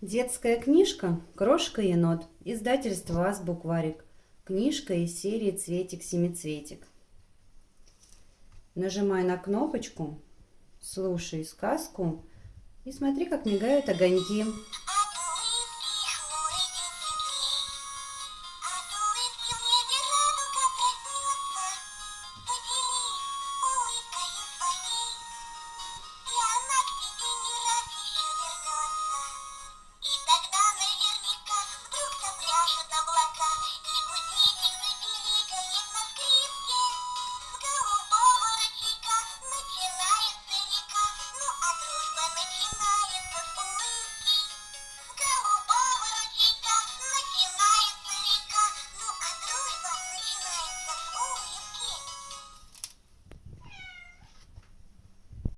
Детская книжка «Крошка-енот», издательство «Азбукварик». Книжка из серии «Цветик-семицветик». Нажимай на кнопочку, слушай сказку и смотри, как мигают огоньки.